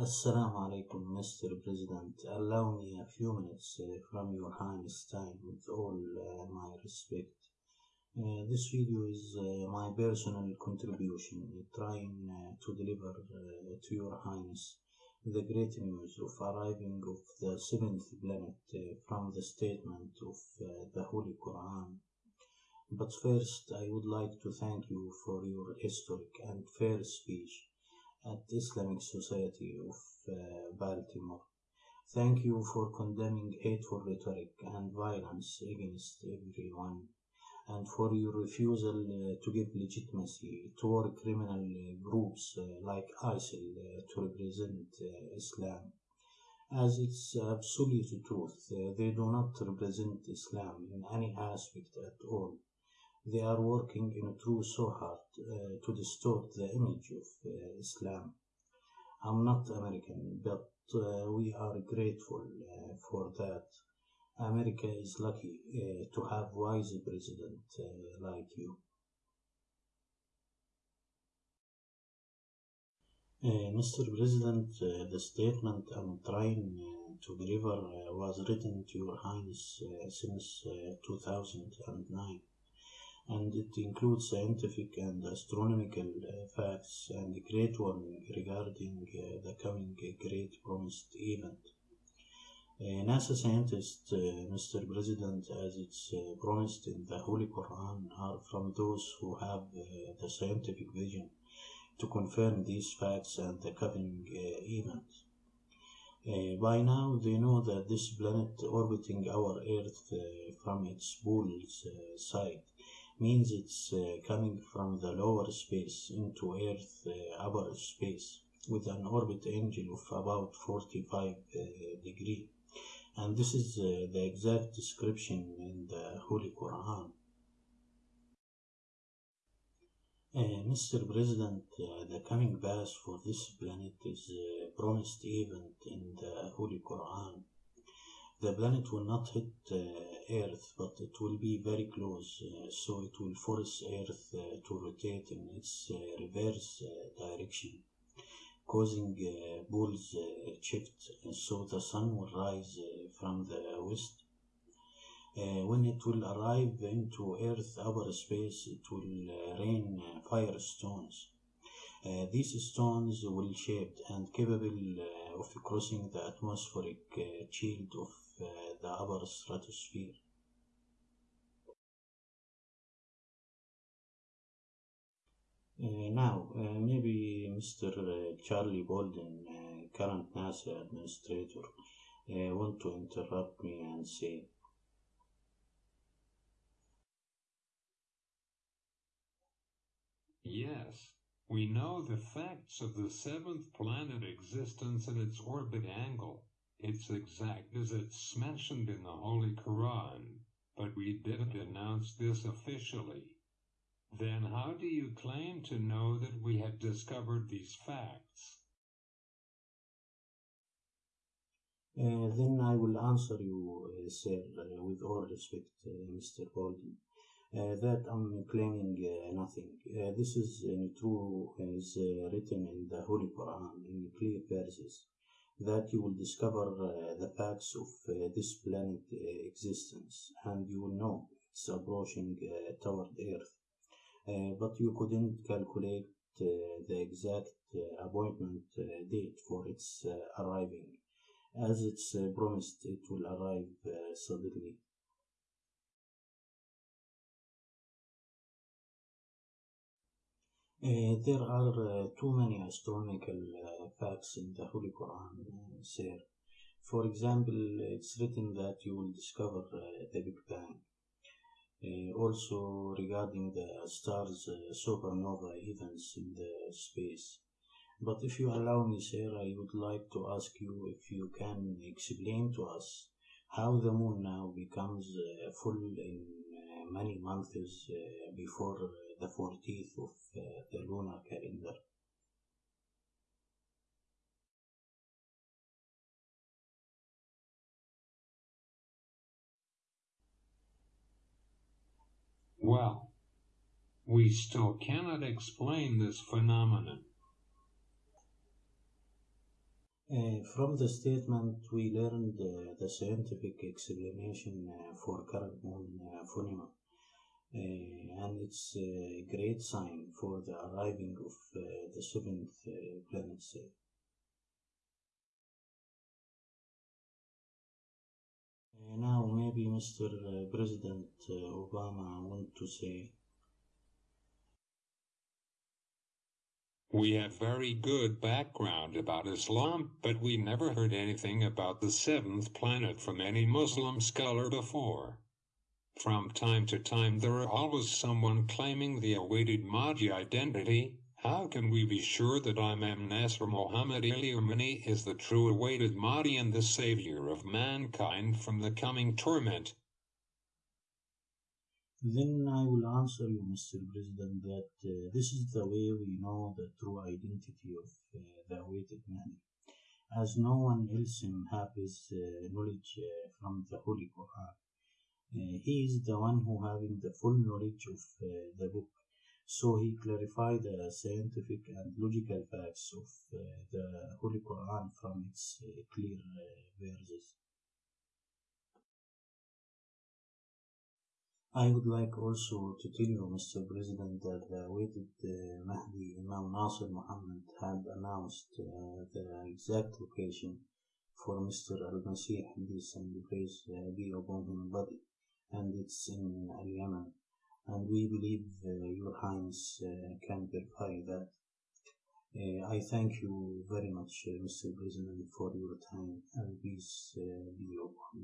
Assalamu alaikum, Mr. President. Allow me a few minutes uh, from your Highness time with all uh, my respect. Uh, this video is uh, my personal contribution trying uh, to deliver uh, to your Highness the great news of arriving of the seventh planet from the statement of the Holy Quran. But first, I would like to thank you for your historic and fair speech at the Islamic Society of uh, Baltimore. Thank you for condemning hateful rhetoric and violence against everyone, and for your refusal uh, to give legitimacy to criminal uh, groups like ISIL uh, to represent uh, Islam. As it's absolute truth, uh, they do not represent Islam in any aspect at all. They are working in true so hard uh, to distort the image of uh, Islam. I'm not American, but uh, we are grateful uh, for that. America is lucky uh, to have wise president uh, like you. Mr. President, the statement I'm trying to deliver was written to Your Highness since uh, 2009 and it includes scientific and astronomical facts and great warning regarding uh, the coming great promised event. Uh, NASA scientists, uh, Mr. President, as it's promised in the Holy Quran, are from those who have the scientific vision to confirm these facts and the coming event. Uh, by now, they know that this planet orbiting our Earth uh, from its pole's uh, side means it's uh, coming from the lower space into Earth uh, upper space with an orbit angle of about 45 uh, degree. And this is the exact description in the Holy Quran. Uh, Mr. President, uh, the coming path for this planet is uh, promised event in the Holy Quran. The planet will not hit uh, Earth, but it will be very close, uh, so it will force Earth uh, to rotate in its reverse direction, causing poles shift, and so the sun will rise from the west. Uh, when it will arrive into Earth upper space, it will rain fire stones. Uh, these stones will shaped and capable uh, of crossing the atmospheric uh, shield of uh, the upper stratosphere. Uh, now, uh, maybe Mr. uh, Charlie Bolden, uh, current NASA administrator, uh, want to interrupt me and say, Yes, we know the facts of the seventh planet existence and its orbit angle. It's exact as it's mentioned in the Holy Quran, but we didn't announce this officially. Then how do you claim to know that we have discovered these facts? uh, then I will answer you, uh, sir, uh, with all respect, uh, Mr. Bolden. Uh, that I'm claiming uh, nothing. Uh, this is uh, true uh, as uh, written in the Holy Quran in clear verses that you will discover the facts of this planet existence and you will know it's approaching toward Earth. But you couldn't calculate the exact appointment date for its arriving. As it's promised, it will arrive suddenly. There are too many astronomical facts in the Holy Quran, sir. For example, it's written that you will discover the Big Bang. Uh, also, regarding the stars' uh, supernova events in the space. But if you allow me, sir, I would like to ask you if you can explain to us how the moon now becomes uh, full in uh, many months uh, before uh, the 14th of uh, the lunar calendar. Well, we still cannot explain this phenomenon. Uh, from the statement, we learned uh, the scientific explanation uh, for current moon uh, phenomena, uh, and it's a great sign for the arriving of uh, the seventh uh, planet. Uh, now, maybe Mr. uh, President uh, Obama want to say. We have very good background about Islam, but we never heard anything about the seventh planet from any Muslim scholar before. From time to time there are always someone claiming the awaited Mahdi identity. How can we be sure that Imam Nasr Muhammad Ilyamani is the true awaited Mahdi and the savior of mankind from the coming torment? Then I will answer you, Mr. President, that uh, this is the way we know the true identity of uh, the awaited man, as no one else have his uh, knowledge uh, from the Holy Quran. Uh, he is the one who having the full knowledge of uh, the book, so he clarified the scientific and logical facts of the Holy Quran from its clear verses. I would like also to tell you, Mr. President, that the awaited uh, Mahdi Imam Nasir Muhammad had announced uh, the exact location for Mr. Al-Masih, peace and praise uh, be upon him body, and it's in Al-Yemen. And we believe uh, Your Highness uh, can verify that. Uh, I thank you very much, Mr. President, for your time, and peace be upon you.